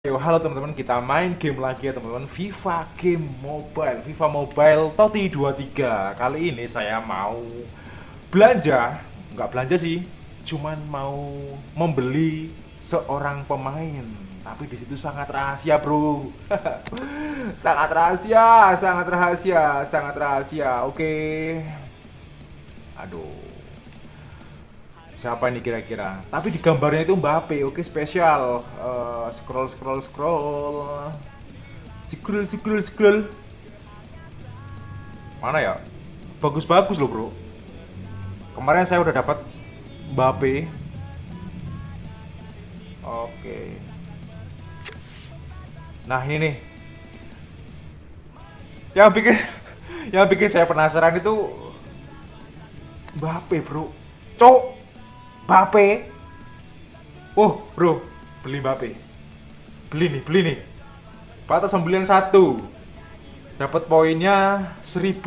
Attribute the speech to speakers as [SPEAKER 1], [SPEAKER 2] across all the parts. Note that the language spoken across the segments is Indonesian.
[SPEAKER 1] Yo, halo teman-teman, kita main game lagi ya teman-teman. FIFA Game Mobile FIFA Mobile Toti 23 Kali ini saya mau belanja. Nggak belanja sih, cuman mau membeli seorang pemain. Tapi di situ sangat rahasia bro. Sangat rahasia, sangat rahasia, sangat rahasia. Oke. Aduh siapa ini kira-kira? Tapi di gambarnya itu Mbappe oke spesial. Uh, scroll scroll scroll. Scroll scroll scroll. Mana ya? Bagus-bagus loh bro. Kemarin saya udah dapat Mbappe oke. Nah ini. Nih yang bikin yang bikin saya penasaran itu Mbappe bro. Cok Bape. Oh, bro, beli Bape. Beli nih, beli nih. Batas pembelian satu. Dapat poinnya 1000.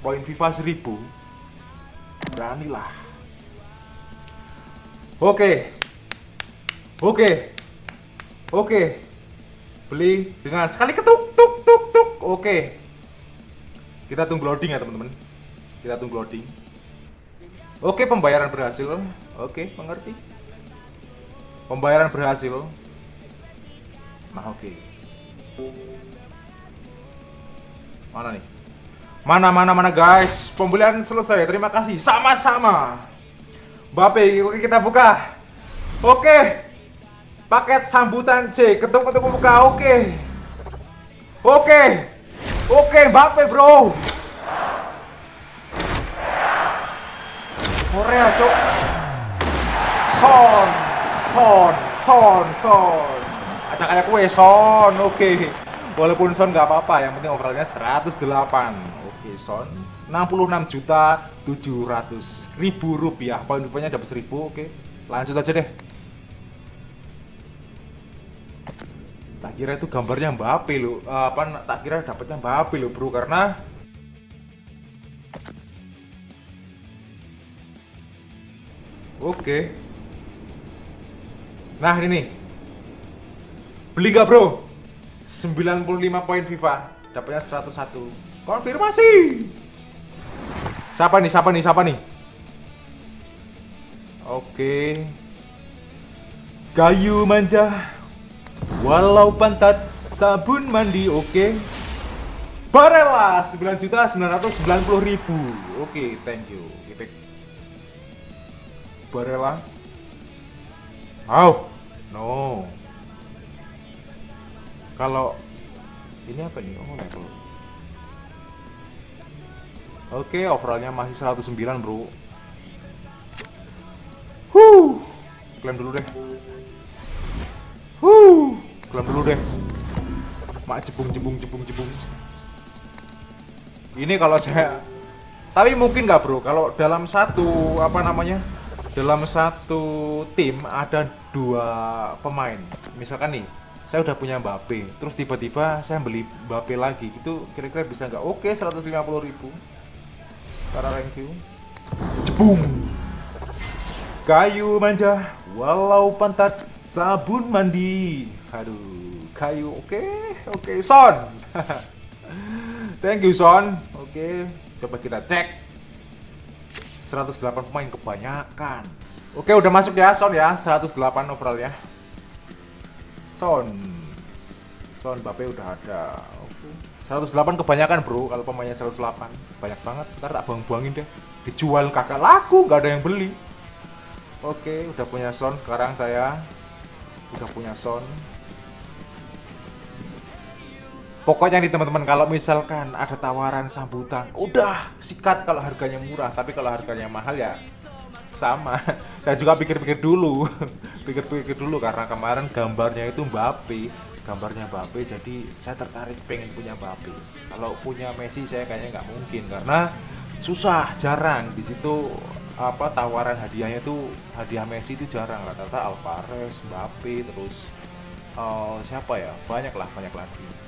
[SPEAKER 1] Poin FIFA 1000. Beranilah. Oke. Oke. Oke. Beli dengan sekali ketuk tuk tuk tuk. Oke. Kita tunggu loading ya, teman-teman. Kita tunggu loading. Oke, pembayaran berhasil. Oke, mengerti. Pembayaran berhasil. Nah, oke. Mana nih? Mana mana mana guys, pembelian selesai. Terima kasih. Sama-sama. Bape, oke kita buka. Oke. Paket sambutan C, ketuk-ketuk buka. Oke. Oke. Oke, Bape, Bro. Korea cok. Son Son Son Son. Acak kayak kue Son oke. Okay. Walaupun Son nggak apa-apa yang penting overallnya 108 Oke okay, Son 66 juta 700 ribu rupiah. Poin rupanya dapat 1000 oke. Okay. Lanjut aja deh. Tak kira itu gambarnya Mbappe lo apa tak kira dapatnya Mbappe lo bro. Karena Oke. Nah ini. Beli gak bro? 95 poin FIFA. Dapatnya 101. Konfirmasi. Siapa nih? Siapa nih? Siapa nih? Oke. Kayu manja. Walau pantat sabun mandi. Oke. Barella 9 juta 990 ribu. Oke, thank you. Barella. Oh, no. Kalau ini apa nih? Oh, level. Oke, overallnya masih 109, bro. Huh, klaim dulu deh. Huh, klaim dulu deh. Mak jebung jebung jebung jebung. Ini kalau saya tapi mungkin nggak bro kalau dalam satu apa namanya dalam satu tim ada dua pemain. Misalkan nih saya udah punya Mbappe terus tiba-tiba saya beli Mbappe lagi itu kira-kira bisa nggak? Oke 150 ribu. Para you. Jebung kayu manja walau pantat sabun mandi. Aduh kayu oke oke okay. Son. Thank you Son. Oke coba kita cek 108 pemain kebanyakan. Oke, udah masuk ya Son ya, 108 overall ya. Son. Son Bape udah ada. Oke. 108 kebanyakan, Bro. Kalau pemainnya 108, banyak banget. Ntar tak buang-buangin deh. Dijual kakak laku, nggak ada yang beli. Oke, udah punya Son sekarang saya. Udah punya Son. Pokoknya nih teman-teman kalau misalkan ada tawaran sambutan, udah sikat kalau harganya murah, tapi kalau harganya mahal ya sama. Saya juga pikir-pikir dulu, pikir-pikir dulu karena kemarin gambarnya itu Mbappe, gambarnya Mbappe, jadi saya tertarik pengen punya Mbappe. Kalau punya Messi saya kayaknya nggak mungkin karena susah, jarang di situ apa tawaran hadiahnya itu hadiah Messi itu jarang rata-rata Alvarez, Mbappe, terus uh, siapa ya banyak lah banyak lagi